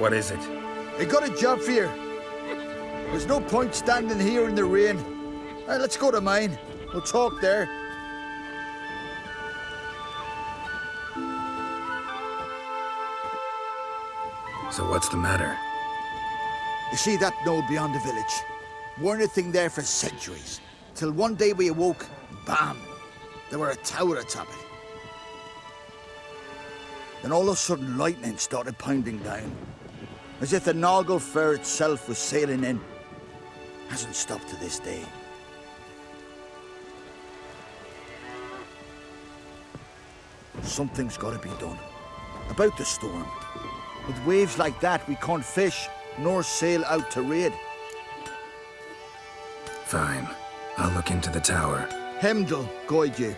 What is it? I got a job for you. There's no point standing here in the rain. Uh, let's go to mine. We'll talk there. So what's the matter? You see that knoll beyond the village? Weren't a thing there for centuries. Till one day we awoke, bam! There were a tower atop it. Then all of a sudden lightning started pounding down. As if the Naglfar itself was sailing in. Hasn't stopped to this day. Something's got to be done. About the storm. With waves like that, we can't fish, nor sail out to raid. Fine. I'll look into the tower. Hemdall, guide you.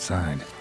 Outside.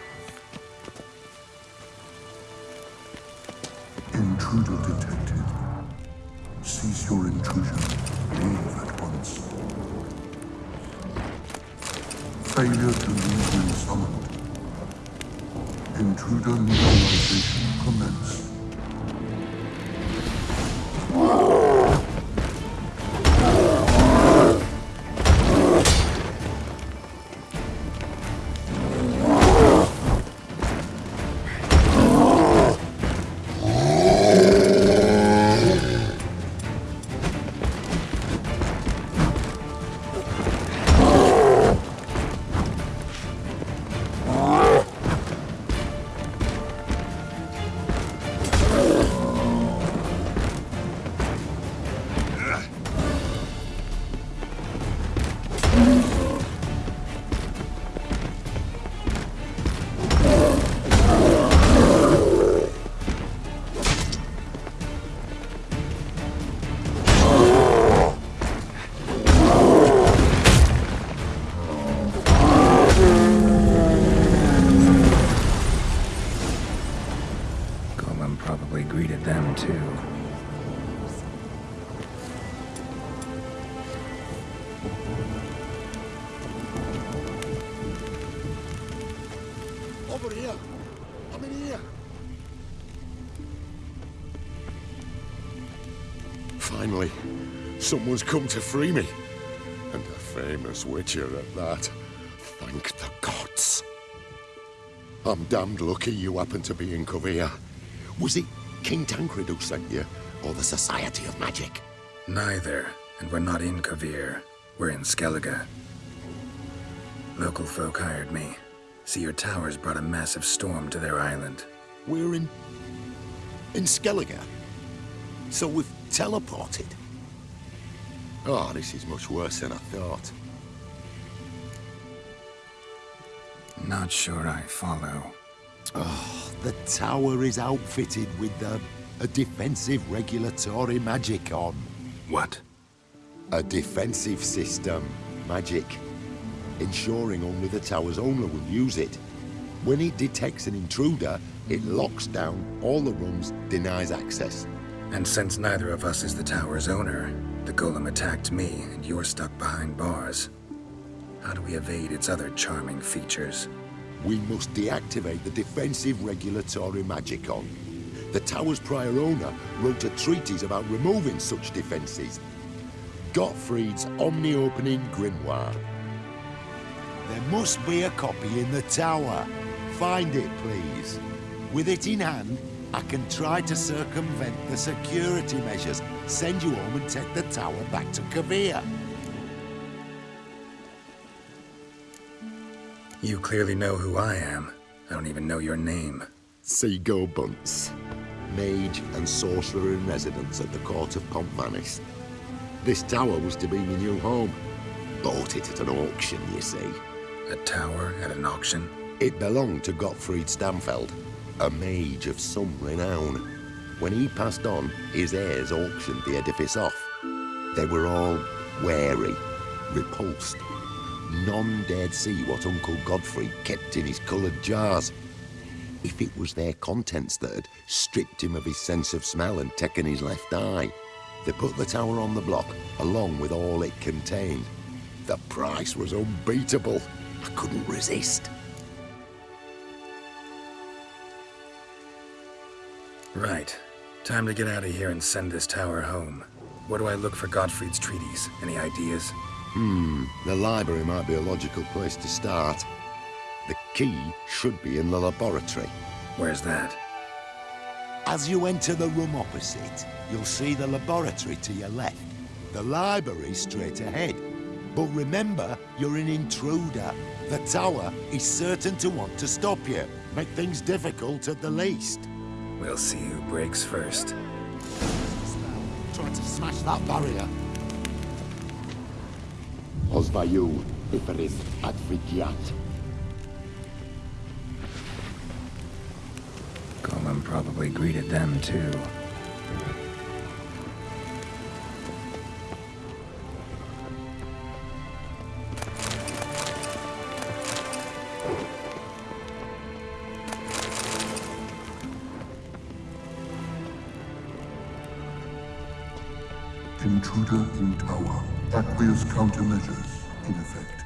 Someone's come to free me. And a famous witcher at that. Thank the gods. I'm damned lucky you happen to be in Kovir. Was it King Tancred who sent you, or the Society of Magic? Neither, and we're not in Kovir. We're in Skellige. Local folk hired me. See, your towers brought a massive storm to their island. We're in... in Skellige. So we've teleported. Oh, this is much worse than I thought. Not sure I follow. Oh, the tower is outfitted with a, a defensive regulatory magic on. What? A defensive system. Magic. Ensuring only the tower's owner will use it. When it detects an intruder, it locks down all the rooms, denies access. And since neither of us is the tower's owner, the golem attacked me, and you're stuck behind bars. How do we evade its other charming features? We must deactivate the defensive regulatory magic on. The tower's prior owner wrote a treatise about removing such defenses. Gottfried's Omni-Opening Grimoire. There must be a copy in the tower. Find it, please. With it in hand, I can try to circumvent the security measures, send you home and take the tower back to Kovir. You clearly know who I am. I don't even know your name. Seagull Bunce, mage and sorcerer in residence at the court of Pont Vanis. This tower was to be my new home. Bought it at an auction, you see. A tower at an auction? It belonged to Gottfried Stamfeld, a mage of some renown. When he passed on, his heirs auctioned the edifice off. They were all wary, repulsed. None dared see what Uncle Godfrey kept in his coloured jars. If it was their contents that had stripped him of his sense of smell and taken his left eye, they put the tower on the block, along with all it contained. The price was unbeatable. I couldn't resist. Right. Time to get out of here and send this tower home. Where do I look for Gottfried's treaties? Any ideas? Hmm, the library might be a logical place to start. The key should be in the laboratory. Where's that? As you enter the room opposite, you'll see the laboratory to your left. The library straight ahead. But remember, you're an intruder. The tower is certain to want to stop you. Make things difficult at the least. We'll see who breaks first. Trying to smash that barrier. Osvayu, Iferis, Advigiat. Golem probably greeted them too. Intruder in tower. Aqueous countermeasures in effect.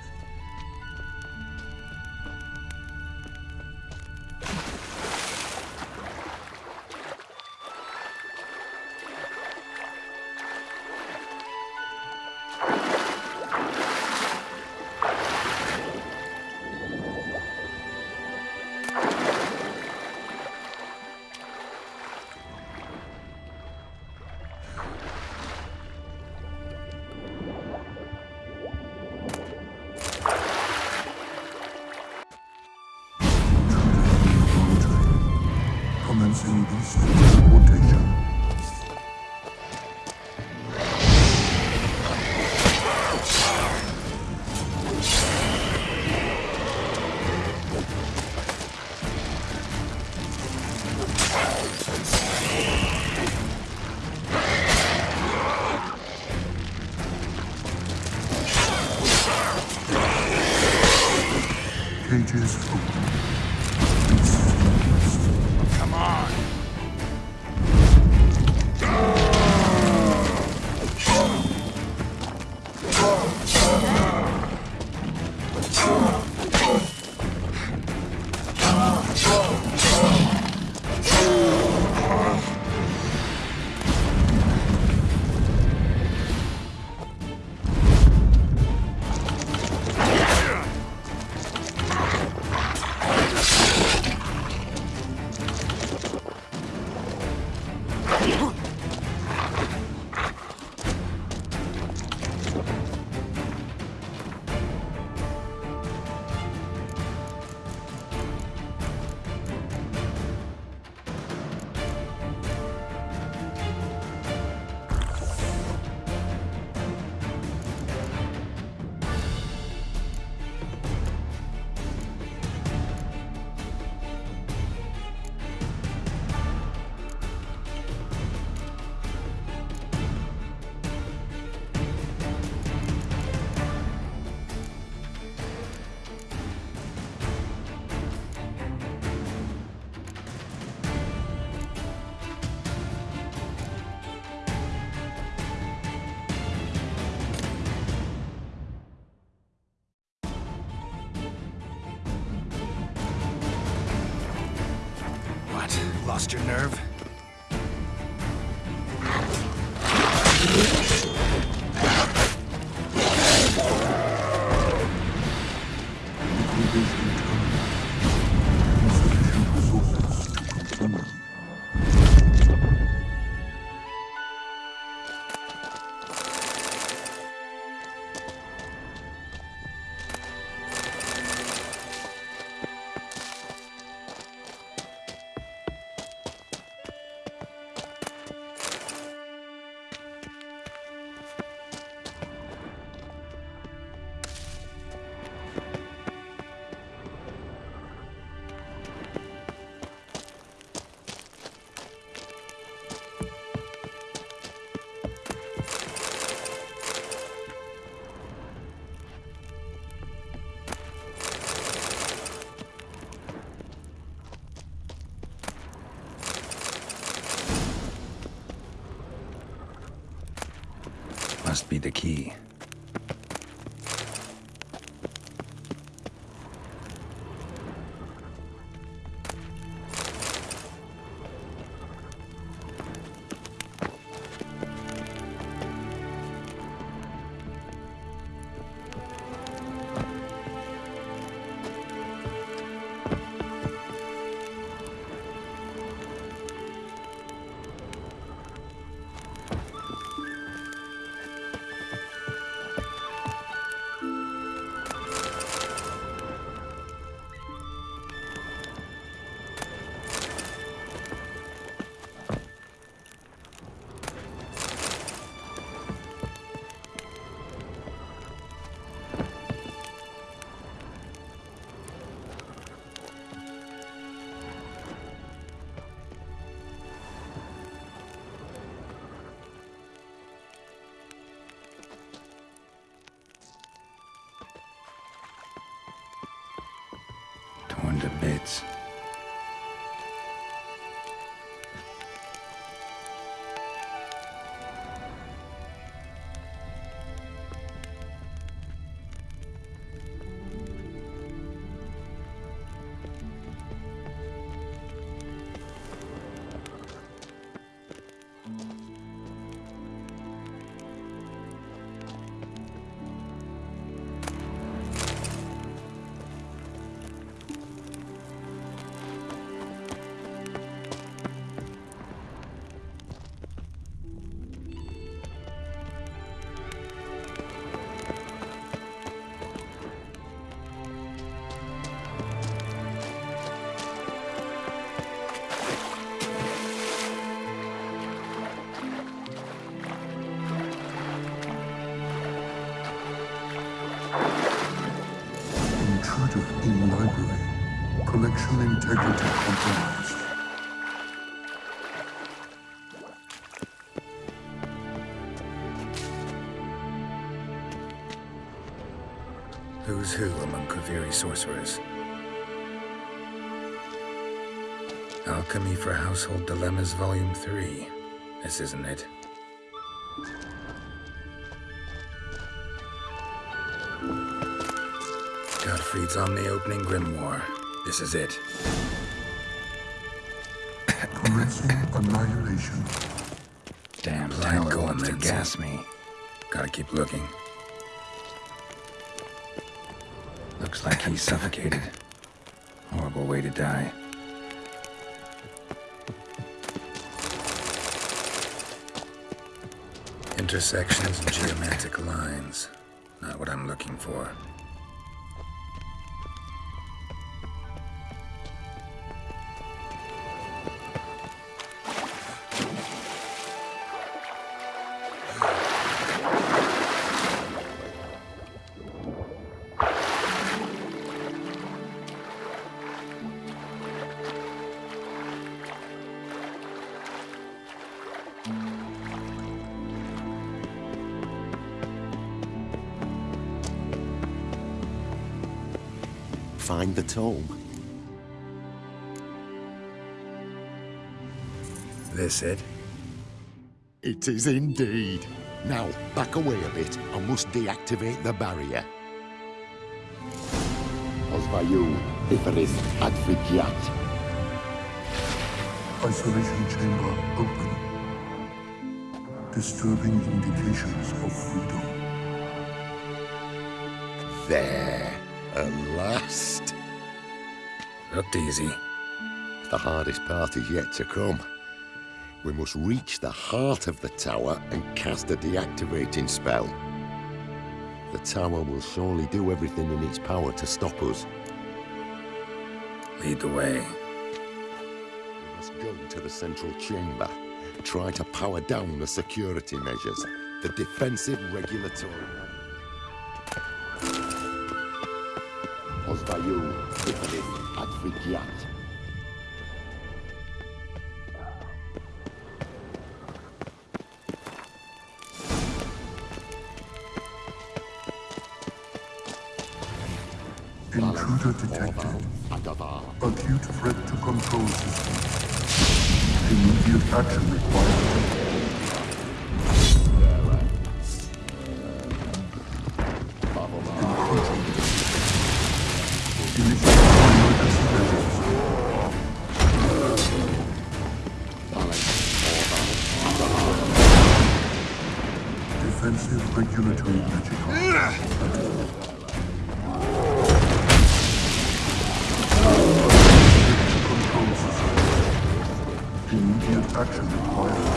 Lost your nerve? The key. Intruder in library. Collection integrity compromised. Who's who among Kaviri sorcerers? Alchemy for Household Dilemmas, Volume 3. This isn't it. Gottfried's Omni Opening Grimoire. This is it. Commencing annihilation. Damn tight going to gas me. Gotta keep looking. Looks like he's suffocated. Horrible way to die. Intersections and geometric lines. Not what I'm looking for. Find the tome. This it? It is indeed. Now, back away a bit. I must deactivate the barrier. Osvayu, Iferis, Advigiat. isolation chamber open. Disturbing indications of freedom. There, at last. Not easy. The hardest part is yet to come. We must reach the heart of the tower and cast a deactivating spell. The tower will surely do everything in its power to stop us. Lead the way. We must go to the central chamber. Try to power down the security measures. The defensive regulatory... Pozwaju, Ifrit, Advigiat. Intruder detected. Acute threat to control system. Immediate action required. Immediate action required.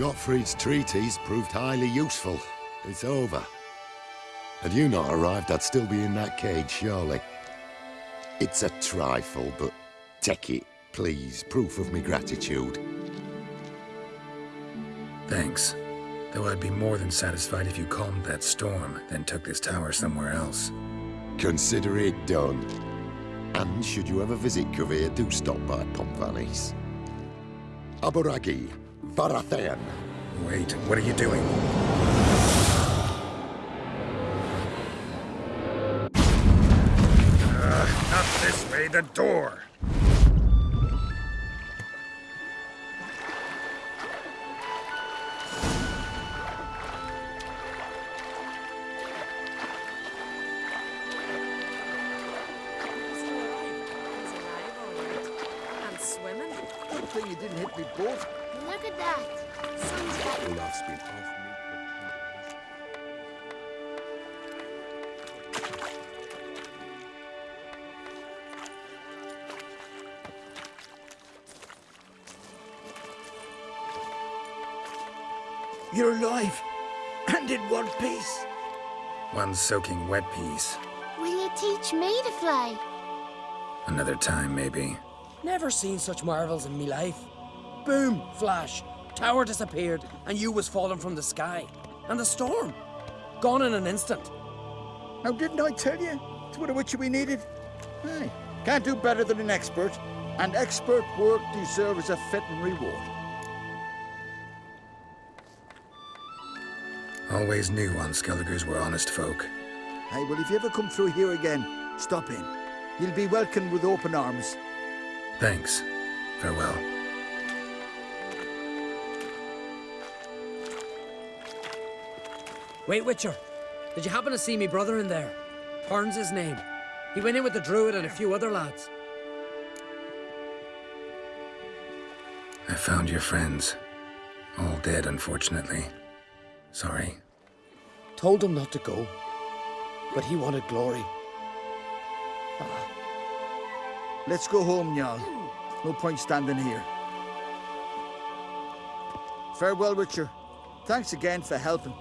Gottfried's treatise proved highly useful. It's over. Had you not arrived, I'd still be in that cage, surely. It's a trifle, but take it, please. Proof of me gratitude. Thanks. Though I'd be more than satisfied if you calmed that storm, then took this tower somewhere else. Consider it done. And should you ever visit Kovir, do stop by Pont Vanis. Aboragi, Varathan. Wait, what are you doing? Ugh, not this way, the door! You're alive. And in one piece. One soaking wet piece. Will you teach me to fly? Another time, maybe. Never seen such marvels in me life. Boom, flash, tower disappeared, and you was falling from the sky. And the storm, gone in an instant. Now, didn't I tell you? It's what of which we needed. Hey, can't do better than an expert. And expert work deserves a fitting reward. Always knew on Skelligers were honest folk. Hey, well, if you ever come through here again, stop in. You'll be welcomed with open arms. Thanks. Farewell. Wait, Witcher, did you happen to see me brother in there? Horn's his name. He went in with the druid and a few other lads. I found your friends. All dead, unfortunately. Sorry. Told him not to go, but he wanted glory. Let's go home, Jarl. No point standing here. Farewell, Witcher. Thanks again for helping.